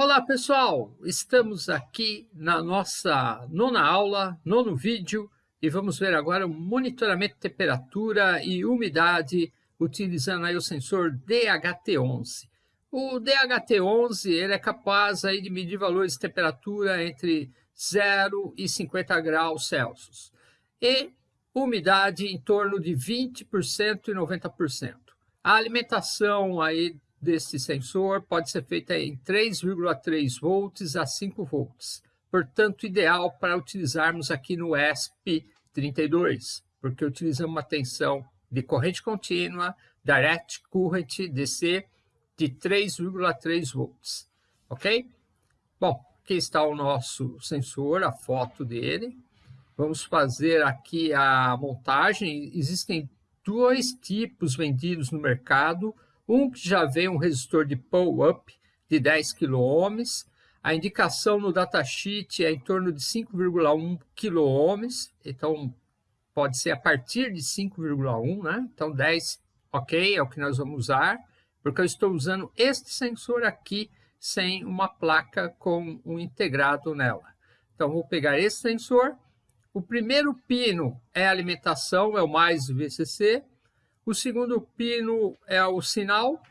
Olá pessoal, estamos aqui na nossa nona aula, nono vídeo e vamos ver agora o monitoramento de temperatura e umidade utilizando aí o sensor DHT11. O DHT11 ele é capaz aí de medir valores de temperatura entre 0 e 50 graus Celsius e umidade em torno de 20% e 90%. A alimentação aí desse sensor pode ser feita em 3,3 volts a 5 volts, portanto ideal para utilizarmos aqui no ESP32, porque utilizamos uma tensão de corrente contínua, direct current DC de 3,3 volts, ok? Bom, aqui está o nosso sensor, a foto dele. Vamos fazer aqui a montagem. Existem dois tipos vendidos no mercado, um que já vem um resistor de pull-up de 10 kΩ, a indicação no datasheet é em torno de 5,1 kΩ, então pode ser a partir de 5,1, né? Então 10, ok, é o que nós vamos usar, porque eu estou usando este sensor aqui sem uma placa com um integrado nela. Então vou pegar esse sensor, o primeiro pino é alimentação, é o mais VCC, o segundo pino é o sinal.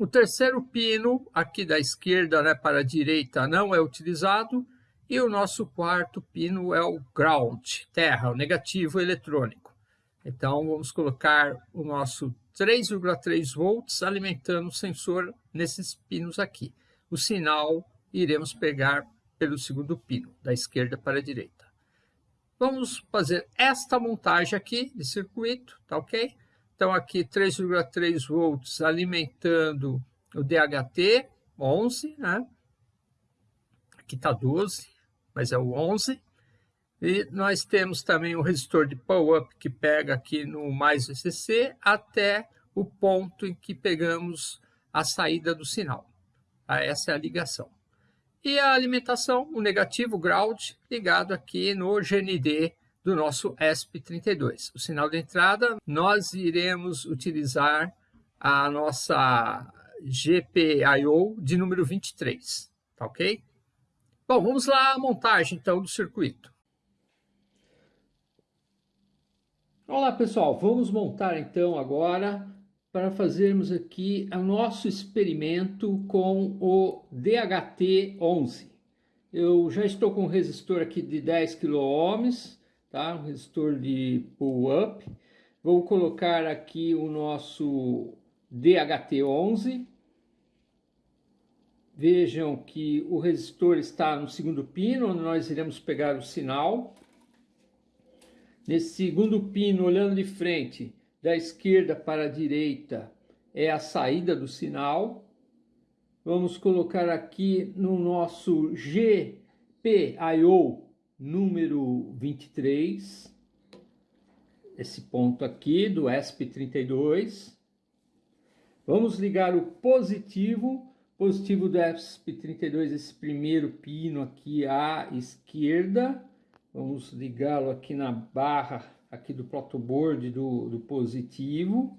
O terceiro pino, aqui da esquerda né, para a direita, não é utilizado. E o nosso quarto pino é o ground, terra, o negativo eletrônico. Então, vamos colocar o nosso 3,3 volts alimentando o sensor nesses pinos aqui. O sinal iremos pegar pelo segundo pino, da esquerda para a direita. Vamos fazer esta montagem aqui de circuito, tá ok? Então aqui 3,3 volts alimentando o DHT 11, né? Aqui está 12, mas é o 11. E nós temos também o resistor de power-up que pega aqui no mais VCC até o ponto em que pegamos a saída do sinal. Tá? Essa é a ligação. E a alimentação, o negativo ground, ligado aqui no GND do nosso ESP32. O sinal de entrada, nós iremos utilizar a nossa GPIO de número 23, tá ok? Bom, vamos lá a montagem então do circuito. Olá pessoal, vamos montar então agora para fazermos aqui o nosso experimento com o DHT11. Eu já estou com um resistor aqui de 10 kΩ, tá? um resistor de pull-up. Vou colocar aqui o nosso DHT11. Vejam que o resistor está no segundo pino, onde nós iremos pegar o sinal. Nesse segundo pino, olhando de frente, da esquerda para a direita é a saída do sinal. Vamos colocar aqui no nosso GPIO número 23, esse ponto aqui do ESP32. Vamos ligar o positivo, positivo do ESP32, esse primeiro pino aqui à esquerda. Vamos ligá-lo aqui na barra aqui do protoboard do, do positivo.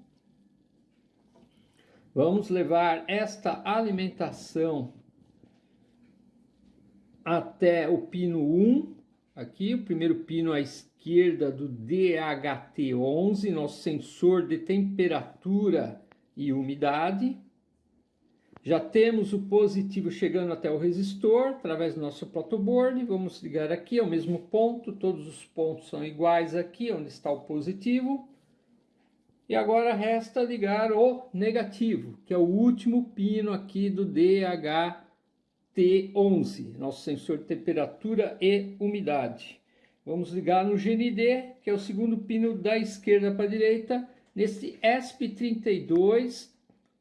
Vamos levar esta alimentação até o pino 1, aqui, o primeiro pino à esquerda do DHT11, nosso sensor de temperatura e umidade. Já temos o positivo chegando até o resistor, através do nosso protoboard. Vamos ligar aqui ao mesmo ponto, todos os pontos são iguais aqui, onde está o positivo. E agora resta ligar o negativo, que é o último pino aqui do DHT11, nosso sensor de temperatura e umidade. Vamos ligar no GND, que é o segundo pino da esquerda para a direita, nesse ESP32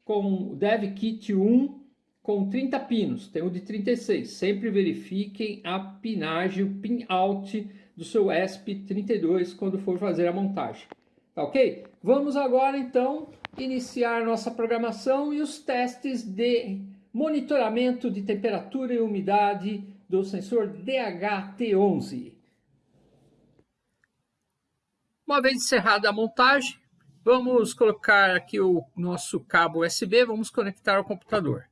com o DevKit 1 com 30 pinos, tem o de 36. Sempre verifiquem a pinagem, o pin out do seu ESP32 quando for fazer a montagem. Tá ok? Vamos agora então iniciar nossa programação e os testes de monitoramento de temperatura e umidade do sensor DHT11. Uma vez encerrada a montagem, Vamos colocar aqui o nosso cabo USB, vamos conectar ao computador.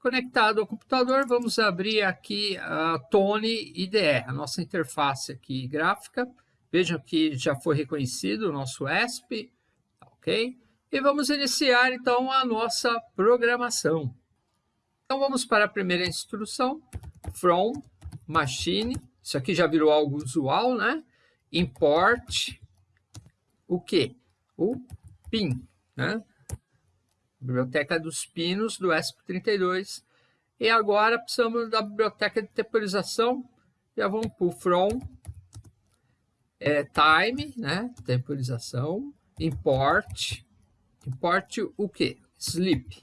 conectado ao computador, vamos abrir aqui a Tone IDE, a nossa interface aqui gráfica. Vejam que já foi reconhecido o nosso ESP, ok? E vamos iniciar então a nossa programação. Então vamos para a primeira instrução, from machine, isso aqui já virou algo usual, né? Import o que? O PIN, né? Biblioteca dos Pinos do ESP32. E agora precisamos da biblioteca de temporização. Já vamos para o from é, time, né? Temporização, import, import o que? Sleep.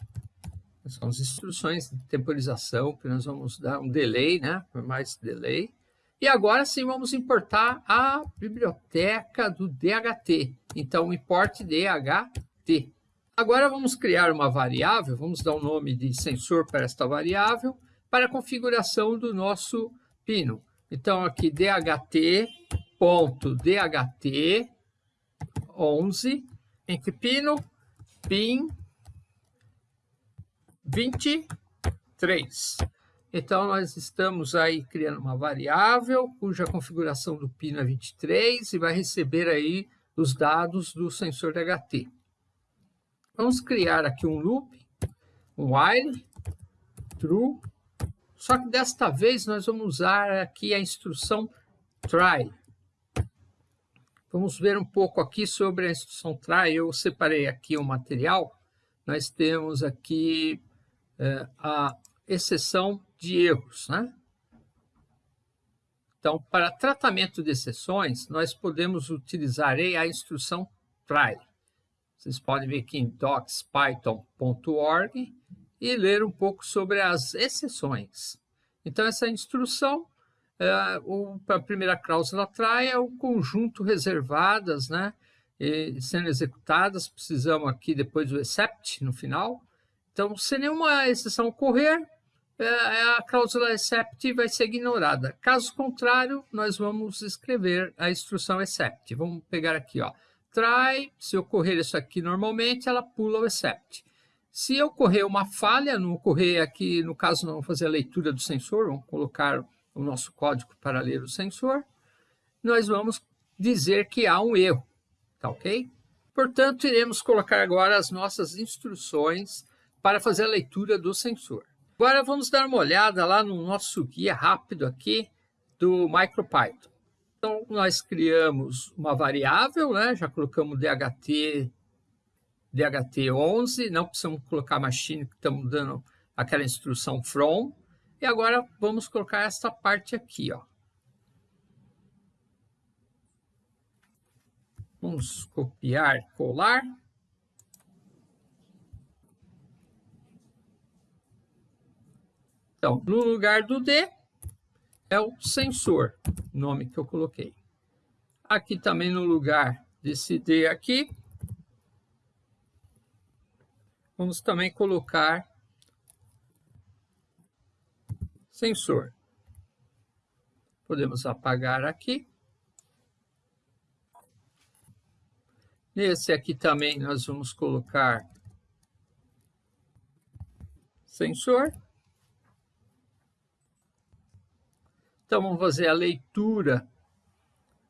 São as instruções de temporização que nós vamos dar um delay, né? Por mais delay. E agora sim vamos importar a biblioteca do DHT. Então, import DHT. Agora vamos criar uma variável, vamos dar o um nome de sensor para esta variável, para a configuração do nosso pino. Então, aqui dht.dht11, entre pino, pin 23. Então, nós estamos aí criando uma variável cuja configuração do pino é 23 e vai receber aí os dados do sensor DHT. Vamos criar aqui um loop, um while, true, só que desta vez nós vamos usar aqui a instrução try. Vamos ver um pouco aqui sobre a instrução try. Eu separei aqui o um material. Nós temos aqui é, a exceção de erros. Né? Então, para tratamento de exceções, nós podemos utilizar a instrução try. Vocês podem vir aqui em docspython.org e ler um pouco sobre as exceções. Então, essa instrução, é, o, a primeira cláusula try é o conjunto reservadas, né? E sendo executadas, precisamos aqui depois do except no final. Então, se nenhuma exceção ocorrer, a cláusula except vai ser ignorada. Caso contrário, nós vamos escrever a instrução except. Vamos pegar aqui, ó. Try, se ocorrer isso aqui normalmente, ela pula o except. Se ocorrer uma falha, não ocorrer aqui, no caso, não fazer a leitura do sensor, vamos colocar o nosso código para ler o sensor, nós vamos dizer que há um erro, tá ok? Portanto, iremos colocar agora as nossas instruções para fazer a leitura do sensor. Agora vamos dar uma olhada lá no nosso guia rápido aqui do MicroPython. Então, nós criamos uma variável, né? já colocamos DHT, DHT11, não precisamos colocar machine, que estamos dando aquela instrução from. E agora vamos colocar essa parte aqui. Ó. Vamos copiar, colar. Então, no lugar do D é o sensor, nome que eu coloquei. Aqui também no lugar desse D aqui, vamos também colocar sensor. Podemos apagar aqui. Nesse aqui também nós vamos colocar sensor. Então, vamos fazer a leitura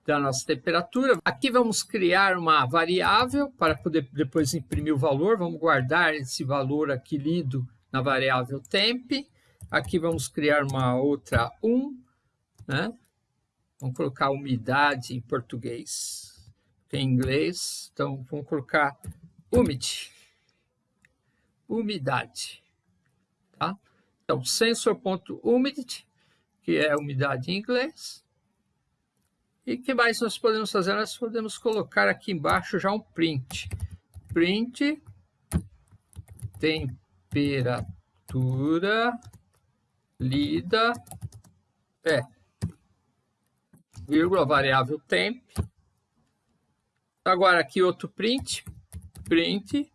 da nossa temperatura. Aqui vamos criar uma variável para poder depois imprimir o valor. Vamos guardar esse valor aqui lido na variável temp. Aqui vamos criar uma outra 1, né? Vamos colocar umidade em português, em inglês. Então, vamos colocar umidity, umidade, tá? Então, sensor.humidity que é umidade em inglês. E que mais nós podemos fazer? Nós podemos colocar aqui embaixo já um print. Print temperatura lida é vírgula variável temp. Agora aqui outro print, print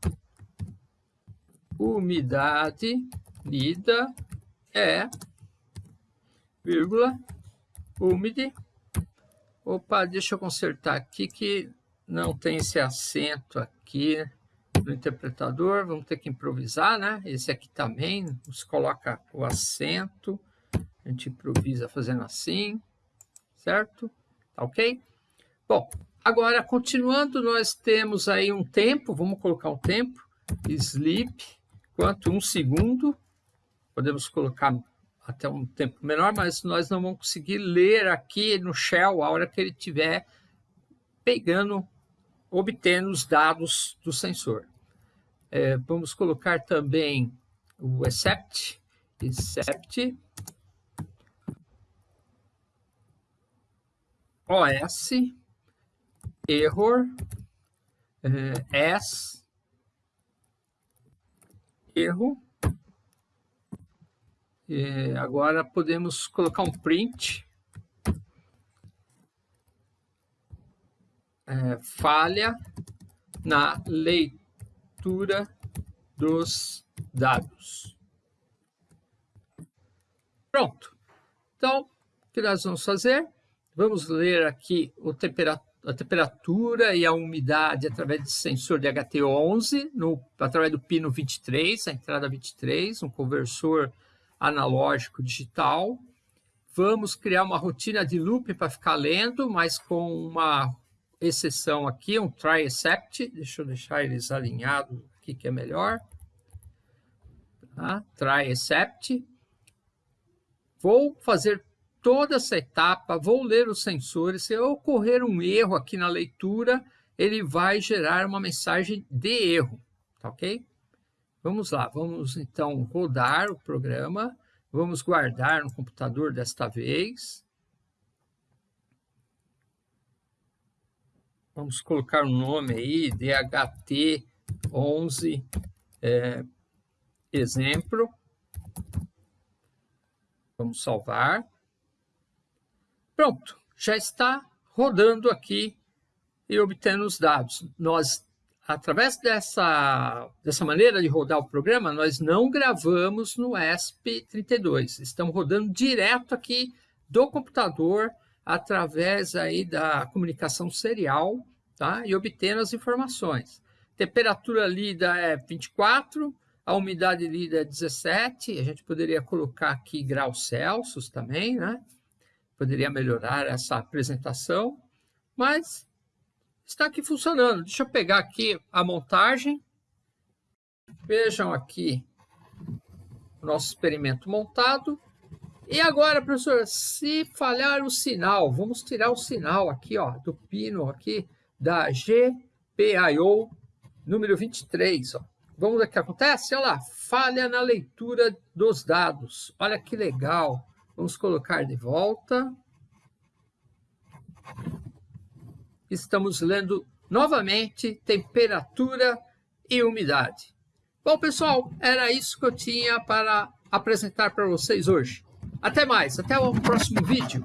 umidade lida é vírgula, umide. Opa, deixa eu consertar aqui que não tem esse acento aqui. no interpretador, vamos ter que improvisar, né? Esse aqui também, você coloca o acento, a gente improvisa fazendo assim, certo? Tá ok? Bom, agora continuando, nós temos aí um tempo, vamos colocar um tempo, sleep, quanto um segundo, podemos colocar até um tempo menor, mas nós não vamos conseguir ler aqui no shell a hora que ele estiver pegando, obtendo os dados do sensor. É, vamos colocar também o except, except OS, error, é, S, erro. É, agora podemos colocar um print. É, falha na leitura dos dados. Pronto. Então, o que nós vamos fazer? Vamos ler aqui a temperatura e a umidade através de sensor de HT11, no, através do pino 23, a entrada 23, um conversor analógico digital. Vamos criar uma rotina de loop para ficar lendo, mas com uma exceção aqui, um try except. Deixa eu deixar eles alinhados aqui que é melhor. Tá? Try except. Vou fazer toda essa etapa, vou ler os sensores. Se ocorrer um erro aqui na leitura, ele vai gerar uma mensagem de erro, tá ok? Vamos lá, vamos então rodar o programa, vamos guardar no computador desta vez. Vamos colocar um nome aí, DHT11 é, exemplo. Vamos salvar. Pronto, já está rodando aqui e obtendo os dados. Nós através dessa, dessa maneira de rodar o programa, nós não gravamos no ESP32. Estamos rodando direto aqui do computador através aí da comunicação serial tá? e obtendo as informações. Temperatura lida é 24, a umidade lida é 17, a gente poderia colocar aqui graus Celsius também, né? Poderia melhorar essa apresentação, mas está aqui funcionando. Deixa eu pegar aqui a montagem. Vejam aqui o nosso experimento montado. E agora, professor, se falhar o sinal, vamos tirar o sinal aqui, ó, do pino aqui da GPIO número 23. Ó. Vamos ver o que acontece? Olha lá, falha na leitura dos dados. Olha que legal. Vamos colocar de volta estamos lendo novamente temperatura e umidade. Bom, pessoal, era isso que eu tinha para apresentar para vocês hoje. Até mais, até o próximo vídeo.